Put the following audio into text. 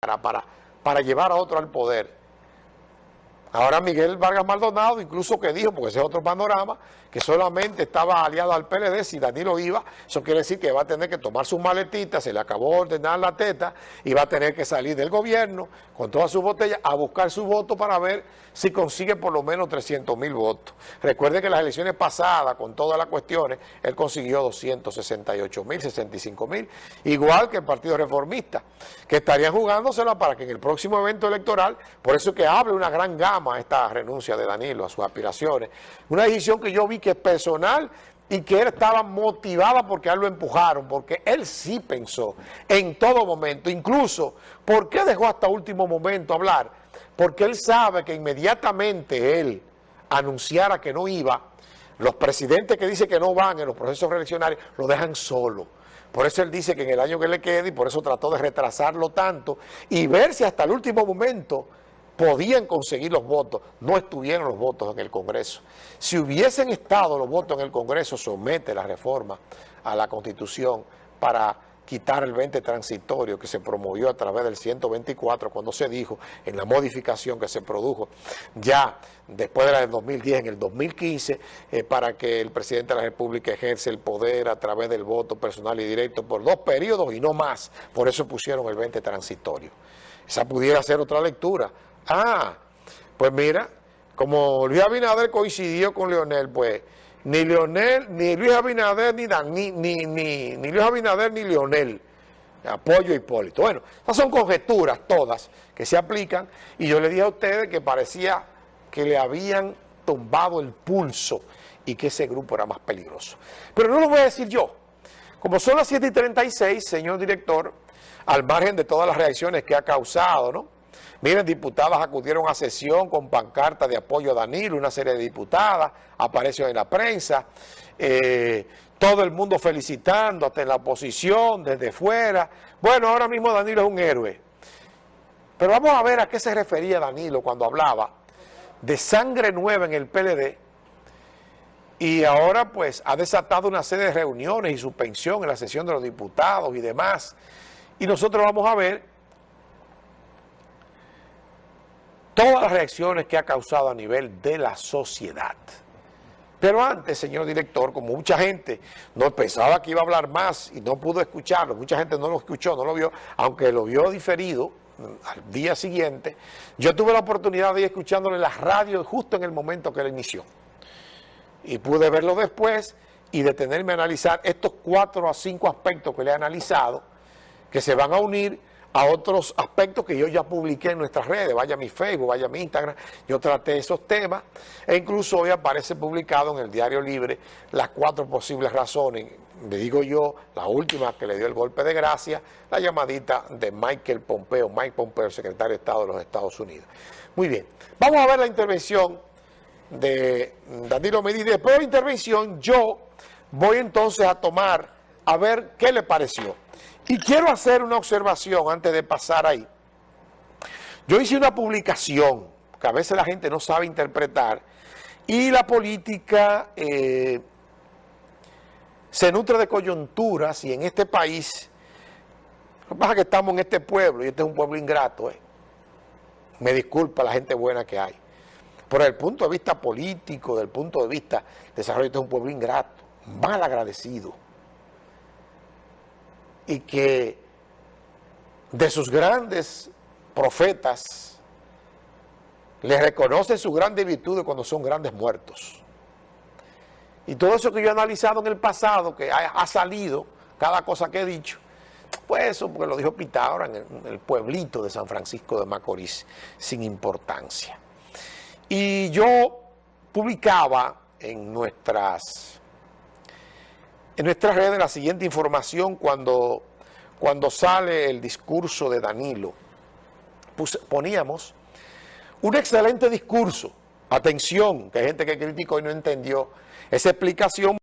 para, para llevar a otro al poder. Ahora Miguel Vargas Maldonado incluso que dijo, porque ese es otro panorama, que solamente estaba aliado al PLD, si Danilo iba, eso quiere decir que va a tener que tomar sus maletitas, se le acabó de ordenar la teta y va a tener que salir del gobierno con todas sus botellas a buscar su voto para ver si consigue por lo menos 300 mil votos. Recuerde que las elecciones pasadas, con todas las cuestiones, él consiguió 268 mil, 65 mil, igual que el Partido Reformista, que estarían jugándosela para que en el próximo evento electoral, por eso que abre una gran gama a esta renuncia de Danilo, a sus aspiraciones. Una decisión que yo vi que es personal y que él estaba motivada porque él lo empujaron, porque él sí pensó en todo momento, incluso, ¿por qué dejó hasta último momento hablar? Porque él sabe que inmediatamente él anunciara que no iba, los presidentes que dicen que no van en los procesos reeleccionarios lo dejan solo. Por eso él dice que en el año que le quede, y por eso trató de retrasarlo tanto, y ver si hasta el último momento podían conseguir los votos, no estuvieron los votos en el Congreso. Si hubiesen estado los votos en el Congreso, somete la reforma a la Constitución para quitar el 20 transitorio que se promovió a través del 124 cuando se dijo en la modificación que se produjo ya después de la del 2010, en el 2015, eh, para que el presidente de la República ejerce el poder a través del voto personal y directo por dos periodos y no más. Por eso pusieron el 20 transitorio. Esa pudiera ser otra lectura. Ah, pues mira, como Luis Abinader coincidió con Leonel, pues ni Leonel, ni Luis Abinader, ni, ni, ni, ni Luis Abinader, ni Leonel, apoyo a Hipólito. Bueno, esas son conjeturas todas que se aplican y yo le dije a ustedes que parecía que le habían tumbado el pulso y que ese grupo era más peligroso. Pero no lo voy a decir yo. Como son las 7 y 36, señor director, al margen de todas las reacciones que ha causado, ¿no? Miren, diputadas acudieron a sesión con pancarta de apoyo a Danilo, una serie de diputadas, apareció en la prensa, eh, todo el mundo felicitando, hasta en la oposición, desde fuera. Bueno, ahora mismo Danilo es un héroe. Pero vamos a ver a qué se refería Danilo cuando hablaba de sangre nueva en el PLD y ahora pues ha desatado una serie de reuniones y suspensión en la sesión de los diputados y demás. Y nosotros vamos a ver todas las reacciones que ha causado a nivel de la sociedad. Pero antes, señor director, como mucha gente no pensaba que iba a hablar más y no pudo escucharlo, mucha gente no lo escuchó, no lo vio, aunque lo vio diferido mm, al día siguiente, yo tuve la oportunidad de ir escuchándolo en la radio justo en el momento que él inició. Y pude verlo después y detenerme a analizar estos cuatro a cinco aspectos que le he analizado, que se van a unir a otros aspectos que yo ya publiqué en nuestras redes, vaya a mi Facebook, vaya a mi Instagram, yo traté esos temas e incluso hoy aparece publicado en el Diario Libre las cuatro posibles razones, le digo yo, la última que le dio el golpe de gracia, la llamadita de Michael Pompeo, Mike Pompeo, secretario de Estado de los Estados Unidos. Muy bien, vamos a ver la intervención de Danilo Medina, después de la intervención yo voy entonces a tomar a ver qué le pareció. Y quiero hacer una observación antes de pasar ahí. Yo hice una publicación, que a veces la gente no sabe interpretar, y la política eh, se nutre de coyunturas y en este país, lo que pasa es que estamos en este pueblo y este es un pueblo ingrato, eh. me disculpa la gente buena que hay. Pero desde el punto de vista político, desde el punto de vista de desarrollo, este es un pueblo ingrato, mal agradecido y que de sus grandes profetas le reconoce su grande virtud cuando son grandes muertos. Y todo eso que yo he analizado en el pasado, que ha, salido, cada cosa que he dicho, pues eso porque lo dijo Pitágoras en el, pueblito de San Francisco de Macorís, sin importancia. Y yo publicaba en nuestras en nuestras redes la siguiente información cuando, cuando sale el discurso de Danilo. poníamos un excelente discurso. Atención, que hay gente que criticó y no entendió esa explicación.